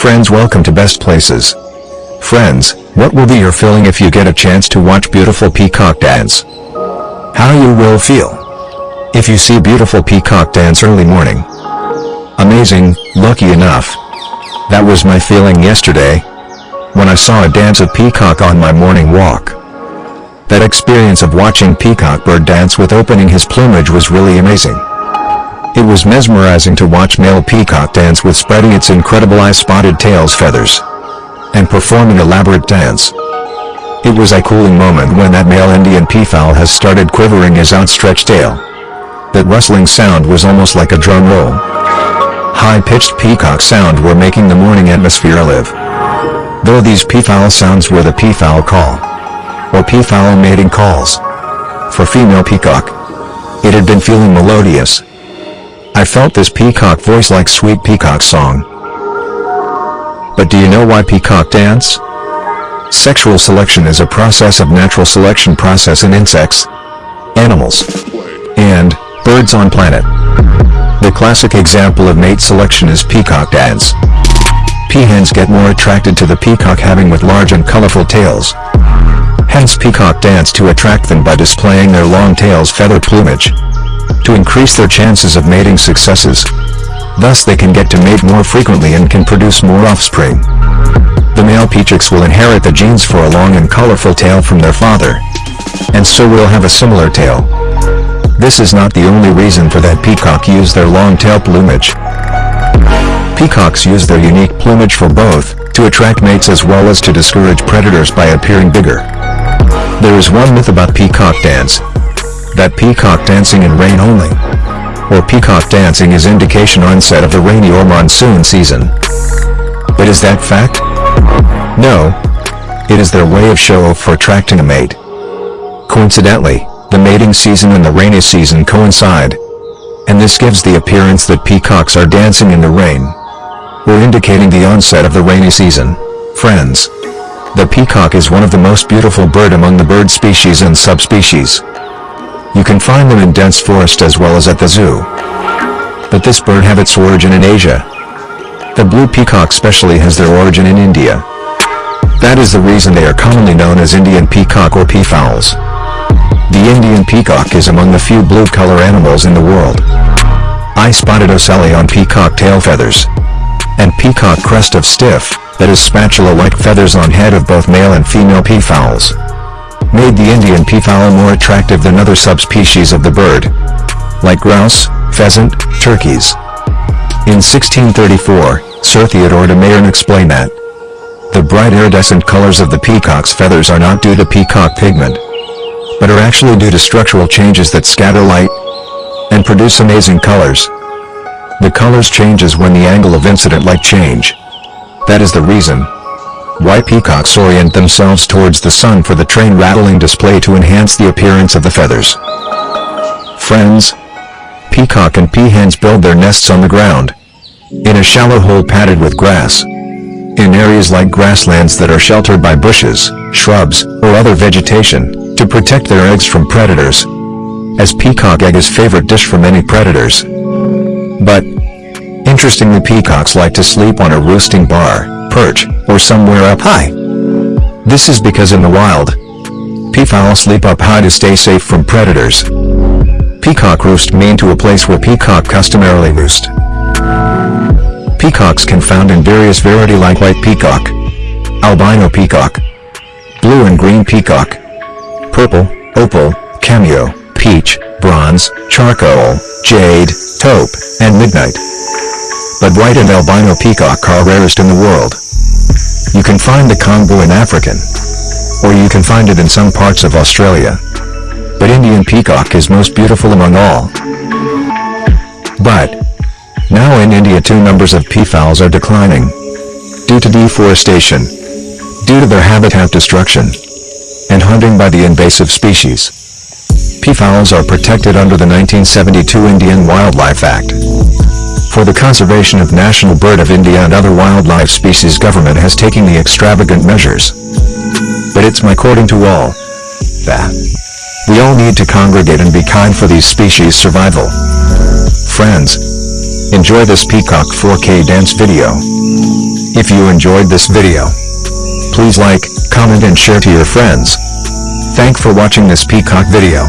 Friends welcome to Best Places. Friends, what will be your feeling if you get a chance to watch beautiful peacock dance? How you will feel? If you see beautiful peacock dance early morning. Amazing, lucky enough. That was my feeling yesterday. When I saw a dance of peacock on my morning walk. That experience of watching peacock bird dance with opening his plumage was really amazing. It was mesmerizing to watch male peacock dance with spreading its incredible eye-spotted tail's feathers. And performing elaborate dance. It was a cooling moment when that male Indian peafowl has started quivering his outstretched tail. That rustling sound was almost like a drum roll. High-pitched peacock sound were making the morning atmosphere live. Though these peafowl sounds were the peafowl call or peafowl mating calls. For female peacock. It had been feeling melodious. I felt this peacock voice like sweet peacock song. But do you know why peacock dance? Sexual selection is a process of natural selection process in insects, animals, and birds on planet. The classic example of mate selection is peacock dance. Peahens get more attracted to the peacock having with large and colorful tails. Hence peacock dance to attract them by displaying their long tails feather plumage. To increase their chances of mating successes. Thus they can get to mate more frequently and can produce more offspring. The male peachocks will inherit the genes for a long and colorful tail from their father. And so will have a similar tail. This is not the only reason for that peacock use their long tail plumage. Peacocks use their unique plumage for both, to attract mates as well as to discourage predators by appearing bigger. There is one myth about peacock dance. That peacock dancing in rain only. Or peacock dancing is indication onset of the rainy or monsoon season. But is that fact? No. It is their way of show off for attracting a mate. Coincidentally, the mating season and the rainy season coincide. And this gives the appearance that peacocks are dancing in the rain. Or indicating the onset of the rainy season. Friends. The peacock is one of the most beautiful bird among the bird species and subspecies. You can find them in dense forest as well as at the zoo. But this bird have its origin in Asia. The blue peacock specially has their origin in India. That is the reason they are commonly known as Indian peacock or peafowls. The Indian peacock is among the few blue color animals in the world. I spotted ocelli on peacock tail feathers. And peacock crest of stiff, that is spatula-like feathers on head of both male and female peafowls. Made the Indian peafowl more attractive than other subspecies of the bird. Like grouse, pheasant, turkeys. In 1634, Sir Theodore de Mayerne explained that the bright iridescent colors of the peacock's feathers are not due to peacock pigment, but are actually due to structural changes that scatter light and produce amazing colors. The colors changes when the angle of incident light change. That is the reason why peacocks orient themselves towards the sun for the train rattling display to enhance the appearance of the feathers. Friends, peacock and peahens build their nests on the ground, in a shallow hole padded with grass, in areas like grasslands that are sheltered by bushes, shrubs, or other vegetation, to protect their eggs from predators, as peacock egg is favorite dish for many predators. But, interestingly peacocks like to sleep on a roosting bar, perch, or somewhere up high. This is because in the wild, peafowl sleep up high to stay safe from predators. Peacock roost mean to a place where peacock customarily roost. Peacocks can found in various variety like white peacock, albino peacock, blue and green peacock, purple, opal, cameo, peach, bronze, charcoal, jade, taupe, and midnight. But white and albino peacock are rarest in the world. You can find the Congo in African, or you can find it in some parts of Australia. But Indian peacock is most beautiful among all. But, now in India two numbers of peafowls are declining. Due to deforestation. Due to their habitat destruction. And hunting by the invasive species. Peafowls are protected under the 1972 Indian Wildlife Act. For the conservation of national bird of India and other wildlife species government has taken the extravagant measures. But it's my according to all. That. We all need to congregate and be kind for these species survival. Friends, Enjoy this Peacock 4K dance video. If you enjoyed this video, please like, comment and share to your friends. Thank for watching this peacock video.